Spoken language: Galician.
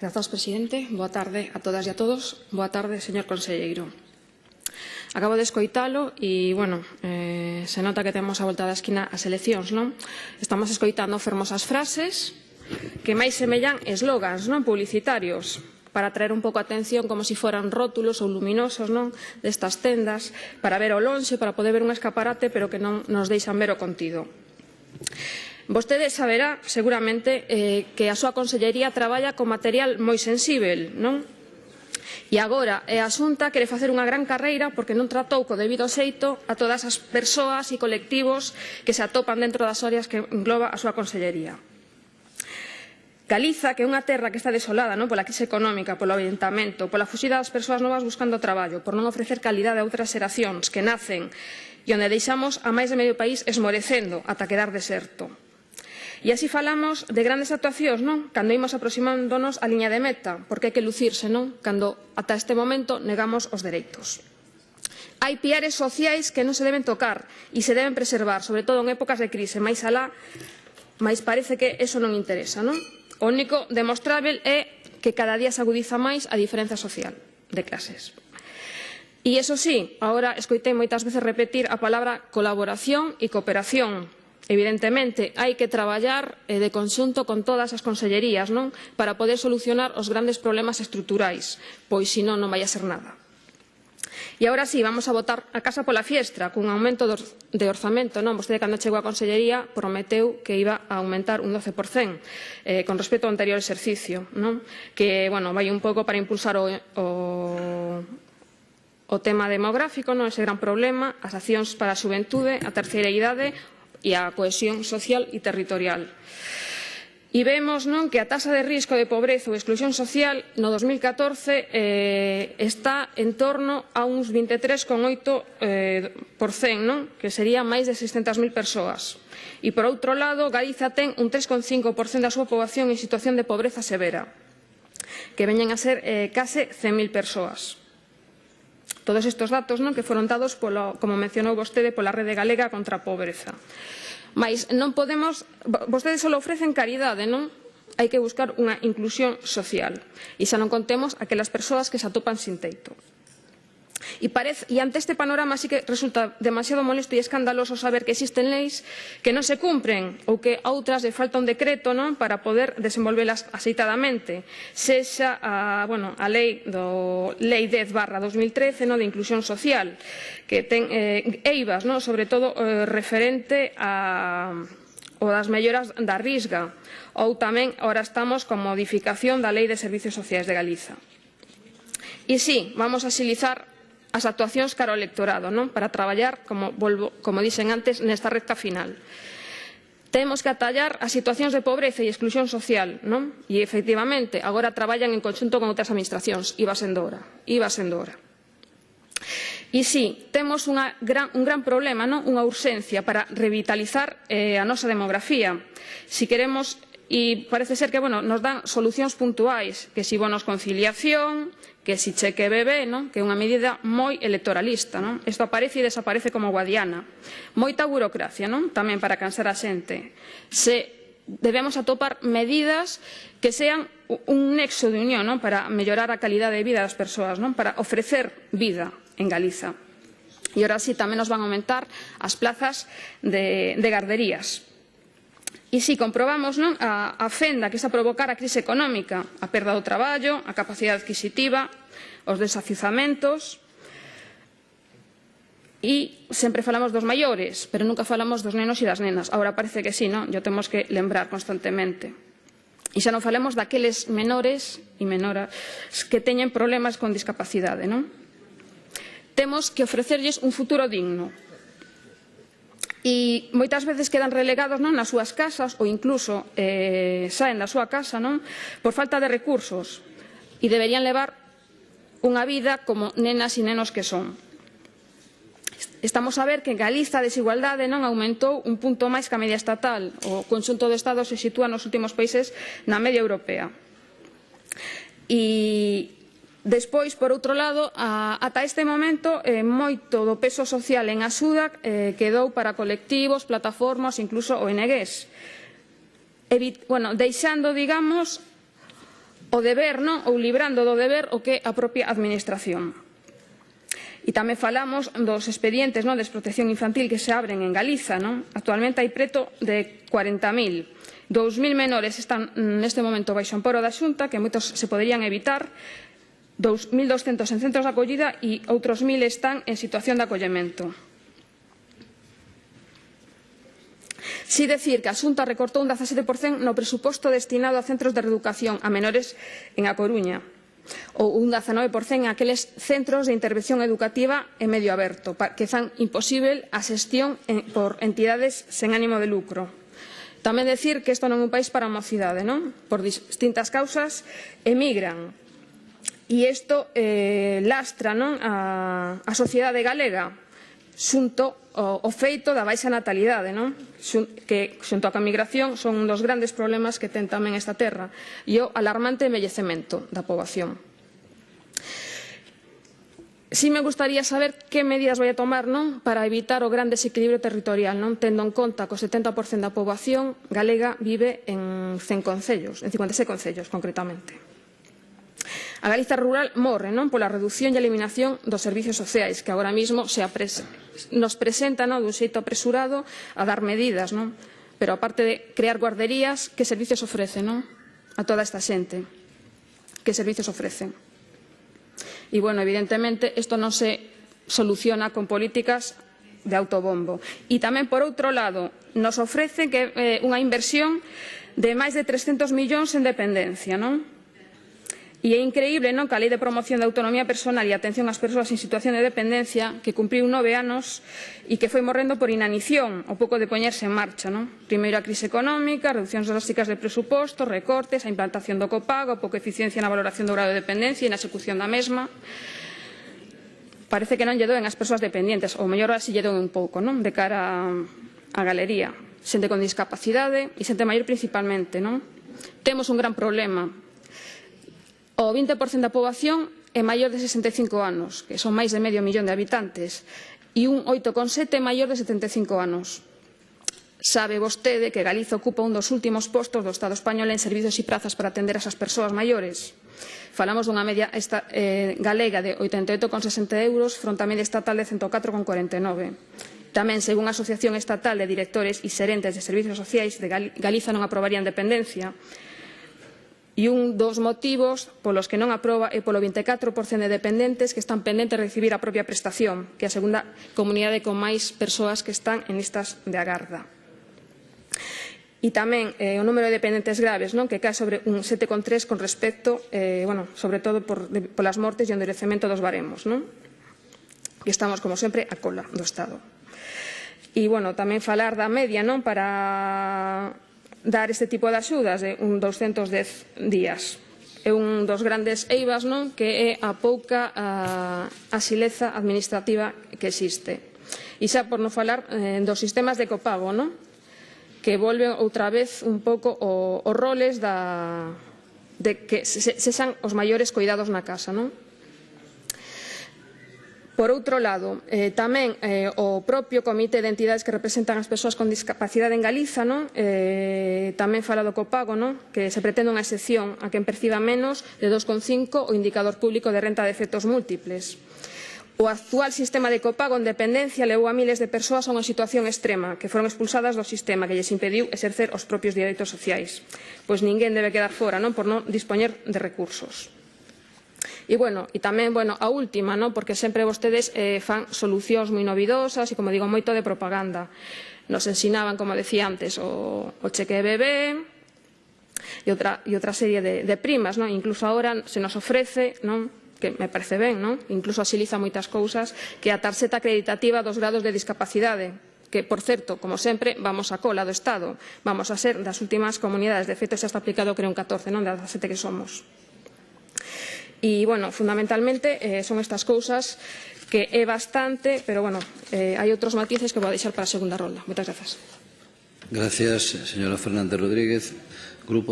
Grazas, presidente. Boa tarde a todas e a todos. Boa tarde, señor conselleiro. Acabo de escoitalo e, bueno, eh, se nota que temos a volta da esquina as eleccións, non? Estamos escoitando fermosas frases que máis semellan eslogans, non? Publicitarios para atraer un pouco a atención como se si foran rótulos ou luminosos non destas tendas para ver o lonxe, para poder ver un escaparate pero que non nos deixan ver o contido. Vostede saberá, seguramente, eh, que a súa Consellería traballa con material moi sensível, non? E agora, a Xunta quere facer unha gran carreira porque non tratou co debido xeito a todas as persoas e colectivos que se atopan dentro das áreas que engloba a súa Consellería. Galiza, que é unha terra que está desolada non? pola crise económica, polo aventamento, pola fuxida das persoas novas buscando traballo, por non ofrecer calidade a outras xeracións que nacen e onde deixamos a máis de medio país esmorecendo ata quedar deserto. E así falamos de grandes actuacións, non? Cando imos aproximándonos á liña de meta, porque hai que lucirse, non? Cando ata este momento negamos os dereitos. Hai piares sociais que non se deben tocar e se deben preservar, sobre todo en épocas de crise, máis alá, máis parece que eso non interesa, non? O único demostrável é que cada día se agudiza máis a diferenza social de clases. E iso sí, agora escoitei moitas veces repetir a palabra colaboración e cooperación, Evidentemente, hai que traballar eh, de conxunto con todas as consellerías non para poder solucionar os grandes problemas estruturais, pois senón non vai a ser nada. E agora sí, vamos a votar a casa pola fiestra, cun aumento de orzamento, non? Vostede, cando chegou á Consellería, prometeu que iba a aumentar un 12% eh, con respecto ao anterior exercicio, non? Que, bueno, vai un pouco para impulsar o, o, o tema demográfico, non? Ese gran problema, as accións para a xuventude, a terceira idade, e a cohesión social e territorial. E vemos non que a taxa de risco de pobreza ou exclusión social no 2014 eh, está en torno a uns 23,8% eh, non? que sería máis de 600.000 persoas. E por outro lado, Galiza ten un 3,5% da súa poboación en situación de pobreza severa, que veñen a ser eh, case 100.000 persoas. Todos estes datos non que foron dados, polo, como mencionou vostede, pola Rede Galega contra a Pobreza. Mais non podemos... Vostedes só ofrecen caridade, non? Hai que buscar unha inclusión social. E xa non contemos aquelas persoas que se atopan sin teito. E, parece, e ante este panorama sí que resulta demasiado molesto e escandaloso saber que existen leis que non se cumpren ou que a outras de falta un decreto non para poder desenvolvelas aceitadamente. Sexa a, bueno, a lei do lei 10 barra 2013 non, de inclusión social que ten eh, eivas, non, sobre todo eh, referente a o das melloras da risga ou tamén ora estamos con modificación da Lei de Servizos Sociais de Galiza. E sí, vamos a xilizar as actuacións cara ao electorado, non? para traballar, como, volvo, como dixen antes, nesta recta final. Temos que atallar as situacións de pobreza e exclusión social, non? E efectivamente, agora traballan en conxunto con outras administracións, iba sendo hora, iba sendo hora. E si, sí, temos unha gran, un gran problema, non? unha urxencia para revitalizar eh, a nosa demografía. Si queremos, e parece ser que bueno, nos dan solucións puntuais, que si bonos conciliación, que si cheque bebé, non? que é unha medida moi electoralista. Non? Isto aparece e desaparece como guadiana. Moita burocracia non? tamén para cansar a xente. Se debemos atopar medidas que sean un nexo de unión non? para mellorar a calidad de vida das persoas, non? para ofrecer vida en Galiza. E ahora sí tamén nos van a aumentar as plazas de, de garderías. E si comprobamos non, a, a fenda que está a provocar a crise económica, a perda do traballo, a capacidade adquisitiva, os desafizamentos, E sempre falamos dos maiores, pero nunca falamos dos nenos e das nenas. Agora parece que sí, non? Yo temos que lembrar constantemente. E xa non falemos daqueles menores e menoras que teñen problemas con discapacidade, non? Temos que ofrecerlles un futuro digno, e moitas veces quedan relegados non nas súas casas ou incluso eh, saen da súa casa non por falta de recursos e deberían levar unha vida como nenas e nenos que son. Estamos a ver que en Galiza a desigualdade non aumentou un punto máis que a media estatal. O conxunto de Estados se sitúa nos últimos países na media europea. E Despois, por outro lado, a, ata este momento, eh, moito do peso social en Axuda eh, quedou para colectivos, plataformas, incluso ONGs. Evit bueno, deixando, digamos, o deber, non? ou librando do deber o que a propia administración. E tamén falamos dos expedientes non? de desprotección infantil que se abren en Galiza. Non? Actualmente hai preto de 40.000. 2.000 menores están mm, neste momento baixo amparo da xunta, que moitos se poderían evitar 2.200 en centros de acollida e outros 1.000 están en situación de acollemento. Si decir que a Xunta recortou un 17% no presuposto destinado a centros de reeducación a menores en A Coruña ou un 19% en aqueles centros de intervención educativa en medio aberto que fan imposible a xestión por entidades sen ánimo de lucro. Tamén decir que isto non é un país para a mocidade, non? Por distintas causas emigran E isto eh, lastra non a, a sociedade galega xunto o, o feito da baixa natalidade, non? Xun, que xunto a migración son un dos grandes problemas que ten tamén esta terra e o alarmante envellecemento da poboación. Si me gustaría saber que medidas vai a tomar non para evitar o gran desequilibrio territorial, non tendo en conta que o 70% da poboación galega vive en 100 concellos, en 56 concellos concretamente. A Galiza rural morre non pola reducción e eliminación dos servizos sociais que agora mesmo se apres nos presenta non? dun xeito apresurado a dar medidas, non? pero aparte de crear guarderías, que servizos ofrece non? a toda esta xente? Que servizos ofrecen? E, bueno, evidentemente, isto non se soluciona con políticas de autobombo. E tamén, por outro lado, nos ofrecen que, eh, unha inversión de máis de 300 millóns en dependencia, non? E é increíble non que a Lei de Promoción da Autonomía Personal e Atención ás Persoas en Situación de Dependencia, que cumpriu nove anos e que foi morrendo por inanición, ao pouco de poñerse en marcha. Non? Primeiro a crise económica, reduccións drásticas de presupostos, recortes, a implantación do copago, a pouca eficiencia na valoración do grado de dependencia e na execución da mesma. Parece que non lle doen as persoas dependentes, ou mellor así lle doen un pouco, non? de cara á galería. Xente con discapacidade e xente maior principalmente. Non? Temos un gran problema O 20% da poboación é maior de 65 anos, que son máis de medio millón de habitantes, e un 8,7 maior de 75 anos. Sabe vostede que Galiza ocupa un dos últimos postos do Estado español en servizos e prazas para atender a esas persoas maiores. Falamos dunha media esta, eh, galega de 88,60 euros fronte á media estatal de 104,49. Tamén, según a Asociación Estatal de Directores e Serentes de Servizos Sociais de Galiza non aprobarían dependencia, e un dos motivos polos que non aproba é polo 24% de dependentes que están pendentes de recibir a propia prestación, que é a segunda comunidade con máis persoas que están en listas de agarda. E tamén eh, o número de dependentes graves, non? que cae sobre un 7,3 con respecto, eh, bueno, sobre todo por, de, polas mortes e o endurecemento dos baremos. Non? E estamos, como sempre, a cola do Estado. E, bueno, tamén falar da media non para dar este tipo de axudas de un 210 días. É un dos grandes eivas non que é a pouca a, a xileza administrativa que existe. E xa por non falar eh, dos sistemas de copago, non? que volven outra vez un pouco os roles da, de que se, se, sexan os maiores coidados na casa. Non? Por outro lado, eh, tamén eh, o propio Comité de Entidades que representan as persoas con discapacidade en Galiza non? Eh, tamén fala do copago, non? que se pretende unha excepción a quen perciba menos de 2,5 o indicador público de renta de efectos múltiples. O actual sistema de copago en dependencia levou a miles de persoas a unha situación extrema, que foron expulsadas do sistema que lles impediu exercer os propios direitos sociais. Pois ninguén debe quedar fora, non por non dispoñer de recursos. E, bueno, e tamén, bueno, a última, non? porque sempre vostedes eh, fan solucións moi novidosas e, como digo, moito de propaganda. Nos ensinaban, como decía antes, o, o cheque de bebé, e outra, e outra serie de, de primas, non? incluso agora se nos ofrece, non? que me parece ben, non? incluso asiliza moitas cousas, que a tarxeta acreditativa dos grados de discapacidade, que, por certo, como sempre, vamos a cola do Estado. Vamos a ser das últimas comunidades. De feito, xa está aplicado, creo, un 14, non das sete que somos. E, bueno, fundamentalmente eh, son estas cousas que é bastante, pero, bueno, eh, hai outros matices que vou deixar para a segunda ronda. Moitas grazas. Gracias, señora Fernández Rodríguez. Grupo